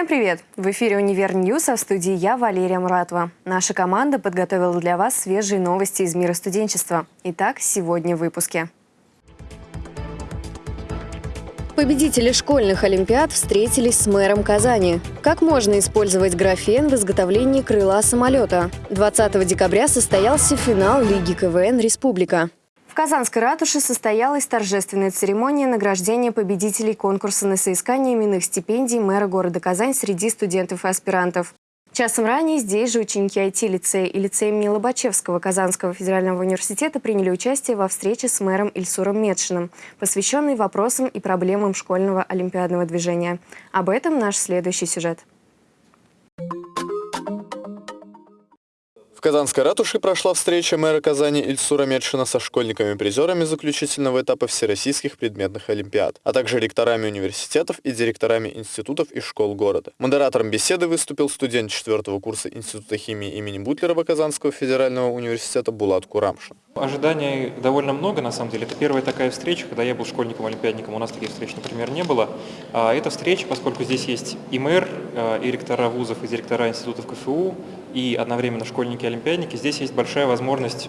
Всем привет! В эфире «Универ Ньюс», а в студии я, Валерия Муратова. Наша команда подготовила для вас свежие новости из мира студенчества. Итак, сегодня в выпуске. Победители школьных олимпиад встретились с мэром Казани. Как можно использовать графен в изготовлении крыла самолета? 20 декабря состоялся финал Лиги КВН «Республика». В Казанской ратуше состоялась торжественная церемония награждения победителей конкурса на соискание именных стипендий мэра города Казань среди студентов и аспирантов. Часом ранее здесь же ученики IT-лицея и лицея имени Лобачевского Казанского федерального университета приняли участие во встрече с мэром Ильсуром Медшиным, посвященной вопросам и проблемам школьного олимпиадного движения. Об этом наш следующий сюжет. В Казанской ратуше прошла встреча мэра Казани Ильсура Медшина со школьниками-призерами заключительного этапа всероссийских предметных олимпиад, а также ректорами университетов и директорами институтов и школ города. Модератором беседы выступил студент четвертого курса Института химии имени Бутлерова Казанского федерального университета Булат Курамшин. Ожиданий довольно много, на самом деле. Это первая такая встреча, когда я был школьником-олимпиадником, у нас таких встреч, например, не было. А эта встреча, поскольку здесь есть и мэр, а, и ректора вузов, и директора институтов КФУ, и одновременно школьники-олимпиадники, здесь есть большая возможность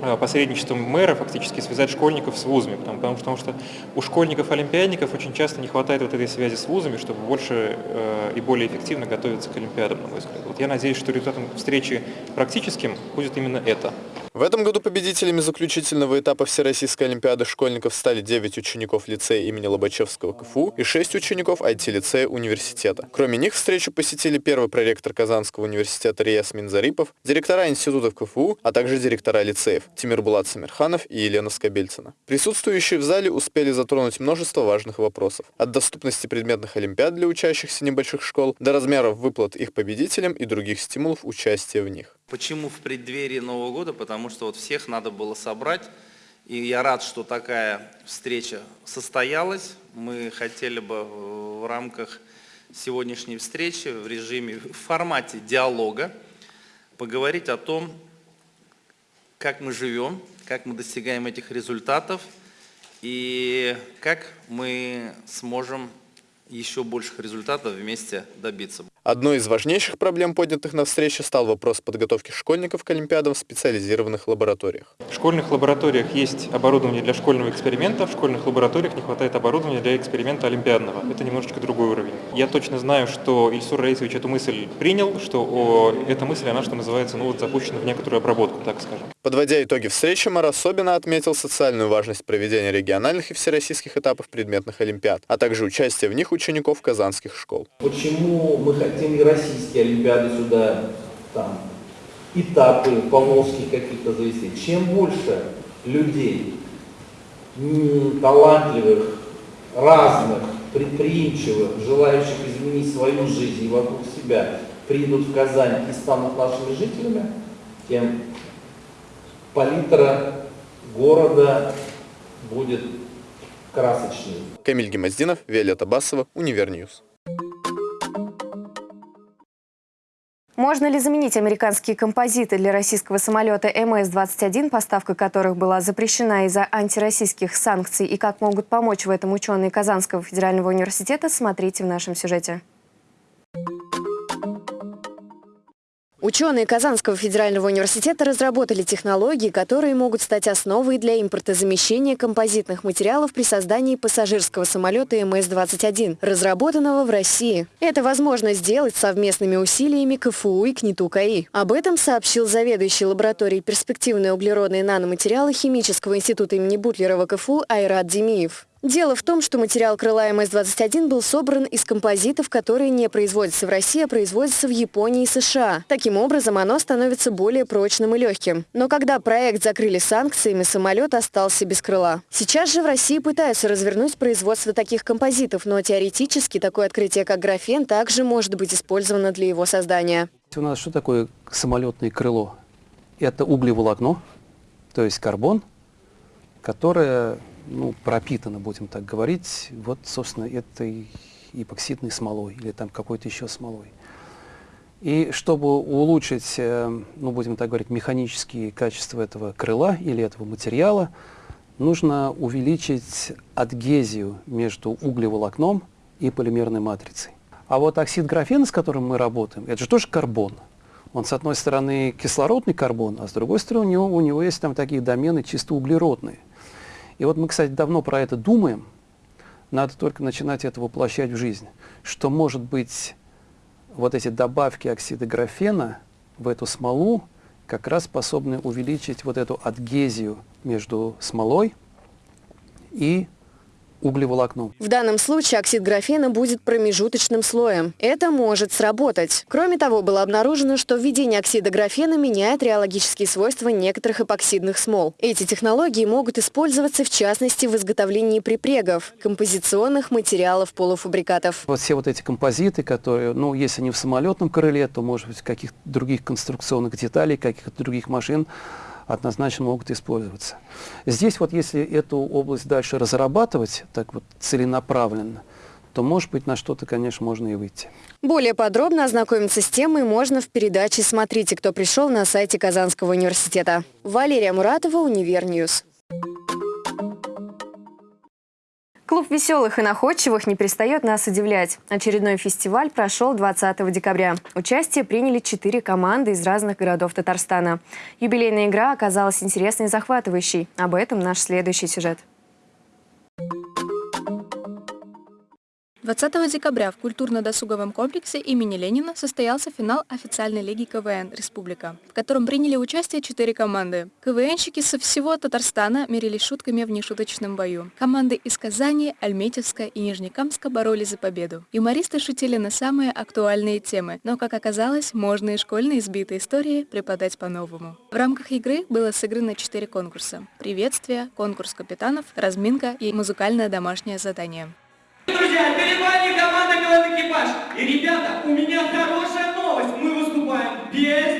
а, посредничеством мэра фактически связать школьников с вузами, потому, потому, потому что у школьников-олимпиадников очень часто не хватает вот этой связи с вузами, чтобы больше э, и более эффективно готовиться к олимпиадам, на мой взгляд. Вот я надеюсь, что результатом встречи практическим будет именно это. В этом году победителями заключительного этапа Всероссийской Олимпиады школьников стали 9 учеников лицея имени Лобачевского КФУ и 6 учеников IT-лицея университета. Кроме них встречу посетили первый проректор Казанского университета Рияс Минзарипов, директора институтов КФУ, а также директора лицеев Тимир Булат Самирханов и Елена Скобельцина. Присутствующие в зале успели затронуть множество важных вопросов. От доступности предметных олимпиад для учащихся небольших школ до размеров выплат их победителям и других стимулов участия в них. Почему в преддверии Нового года? Потому что вот всех надо было собрать. И я рад, что такая встреча состоялась. Мы хотели бы в рамках сегодняшней встречи в режиме, в формате диалога поговорить о том, как мы живем, как мы достигаем этих результатов и как мы сможем еще больших результатов вместе добиться. Одной из важнейших проблем, поднятых на встрече, стал вопрос подготовки школьников к Олимпиадам в специализированных лабораториях. В школьных лабораториях есть оборудование для школьного эксперимента, в школьных лабораториях не хватает оборудования для эксперимента олимпиадного. Это немножечко другой уровень. Я точно знаю, что Ильсур Раисович эту мысль принял, что о, эта мысль, она, что называется, ну вот запущена в некоторую обработку, так скажем. Подводя итоги встречи, мэр особенно отметил социальную важность проведения региональных и всероссийских этапов предметных олимпиад, а также участия в них учеников казанских школ. Почему мы хотим хотим и российские олимпиады сюда, там, этапы поволжских каких-то завести. Чем больше людей, талантливых, разных, предприимчивых, желающих изменить свою жизнь и вокруг себя, придут в Казань и станут нашими жителями, тем палитра города будет красочнее. Камиль Гемаздинов, Виолетта Басова, Универньюз. Можно ли заменить американские композиты для российского самолета МС-21, поставка которых была запрещена из-за антироссийских санкций, и как могут помочь в этом ученые Казанского федерального университета, смотрите в нашем сюжете. Ученые Казанского федерального университета разработали технологии, которые могут стать основой для импортозамещения композитных материалов при создании пассажирского самолета МС-21, разработанного в России. Это возможно сделать совместными усилиями КФУ и КНИТУ КАИ. Об этом сообщил заведующий лабораторией перспективные углеродные наноматериалы Химического института имени Бутлерова КФУ Айрат Демиев. Дело в том, что материал крыла МС-21 был собран из композитов, которые не производятся в России, а производятся в Японии и США. Таким образом, оно становится более прочным и легким. Но когда проект закрыли санкциями, самолет остался без крыла. Сейчас же в России пытаются развернуть производство таких композитов, но теоретически такое открытие, как графен, также может быть использовано для его создания. У нас что такое самолетное крыло? Это углеволокно, то есть карбон, которое ну, пропитана, будем так говорить, вот, собственно, этой эпоксидной смолой или там какой-то еще смолой. И чтобы улучшить, э, ну, будем так говорить, механические качества этого крыла или этого материала, нужно увеличить адгезию между углеволокном и полимерной матрицей. А вот оксид графена, с которым мы работаем, это же тоже карбон. Он, с одной стороны, кислородный карбон, а с другой стороны, у него, у него есть там такие домены чисто углеродные. И вот мы, кстати, давно про это думаем, надо только начинать это воплощать в жизнь, что, может быть, вот эти добавки оксида графена в эту смолу как раз способны увеличить вот эту адгезию между смолой и углеволокном. В данном случае оксид графена будет промежуточным слоем. Это может сработать. Кроме того, было обнаружено, что введение оксида графена меняет реологические свойства некоторых эпоксидных смол. Эти технологии могут использоваться в частности в изготовлении припрегов, композиционных материалов полуфабрикатов. Вот все вот эти композиты, которые, ну, если не в самолетном крыле, то, может быть, каких-то других конструкционных деталей, каких-то других машин, однозначно могут использоваться. Здесь вот если эту область дальше разрабатывать так вот целенаправленно, то, может быть, на что-то, конечно, можно и выйти. Более подробно ознакомиться с темой можно в передаче «Смотрите, кто пришел» на сайте Казанского университета. Валерия Муратова, Универньюз. Клуб веселых и находчивых не перестает нас удивлять. Очередной фестиваль прошел 20 декабря. Участие приняли четыре команды из разных городов Татарстана. Юбилейная игра оказалась интересной и захватывающей. Об этом наш следующий сюжет. 20 декабря в культурно-досуговом комплексе имени Ленина состоялся финал официальной лиги КВН «Республика», в котором приняли участие четыре команды. КВНщики со всего Татарстана мерились шутками в нешуточном бою. Команды из Казани, Альметьевска и Нижнекамска боролись за победу. Юмористы шутили на самые актуальные темы, но, как оказалось, можно и школьные избитые истории преподать по-новому. В рамках игры было сыграно четыре конкурса. Приветствие, конкурс капитанов, разминка и музыкальное домашнее задание. Друзья, перед команда КВН Экипаж. И, ребята, у меня хорошая новость. Мы выступаем без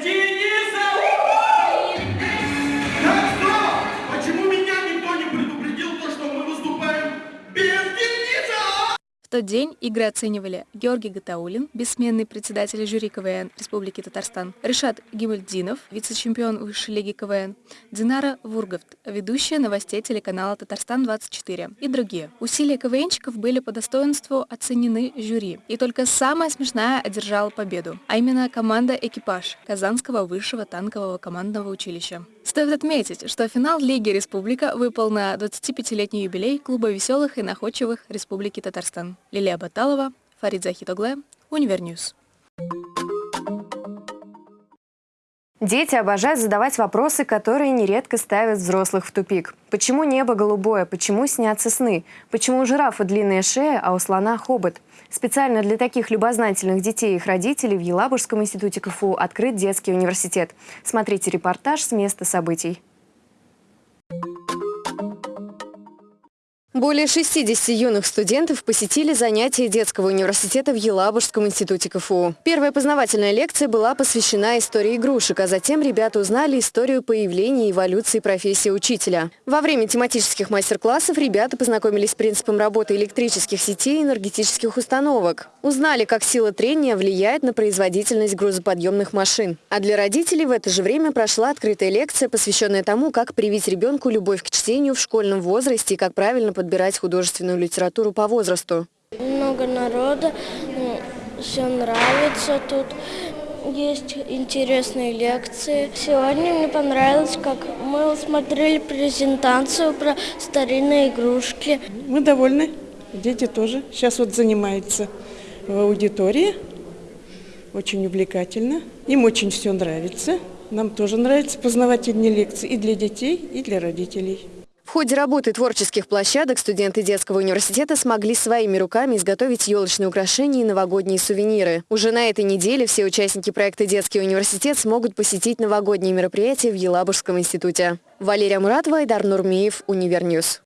тот день игры оценивали Георгий Гатаулин, бессменный председатель жюри КВН Республики Татарстан, Решат Гимальдинов, вице-чемпион высшей лиги КВН, Динара Вурговт, ведущая новостей телеканала «Татарстан-24» и другие. Усилия КВНщиков были по достоинству оценены жюри, и только самая смешная одержала победу, а именно команда «Экипаж» Казанского высшего танкового командного училища. Стоит отметить, что финал Лиги Республика выпал на 25-летний юбилей Клуба веселых и находчивых Республики Татарстан. Лилия Баталова, Фарид Захитоглы, Универньюз. Дети обожают задавать вопросы, которые нередко ставят взрослых в тупик. Почему небо голубое? Почему снятся сны? Почему у жирафа длинная шея, а у слона хобот? Специально для таких любознательных детей и их родителей в Елабужском институте КФУ открыт детский университет. Смотрите репортаж с места событий. Более 60 юных студентов посетили занятия детского университета в Елабужском институте КФУ. Первая познавательная лекция была посвящена истории игрушек, а затем ребята узнали историю появления и эволюции профессии учителя. Во время тематических мастер-классов ребята познакомились с принципом работы электрических сетей и энергетических установок. Узнали, как сила трения влияет на производительность грузоподъемных машин. А для родителей в это же время прошла открытая лекция, посвященная тому, как привить ребенку любовь к чтению в школьном возрасте и как правильно подбирать художественную литературу по возрасту. Много народа, все нравится тут. Есть интересные лекции. Сегодня мне понравилось, как мы смотрели презентацию про старинные игрушки. Мы довольны. Дети тоже. Сейчас вот занимаются в аудитории. Очень увлекательно. Им очень все нравится. Нам тоже нравятся познавательные лекции и для детей, и для родителей. В ходе работы творческих площадок студенты детского университета смогли своими руками изготовить елочные украшения и новогодние сувениры. Уже на этой неделе все участники проекта «Детский университет» смогут посетить новогодние мероприятия в Елабужском институте. Валерия Муратова, Айдар Нурмиев, Универньюз.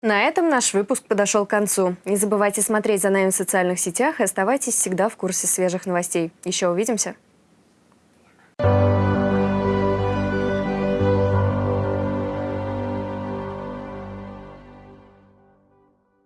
На этом наш выпуск подошел к концу. Не забывайте смотреть за нами в социальных сетях и оставайтесь всегда в курсе свежих новостей. Еще увидимся!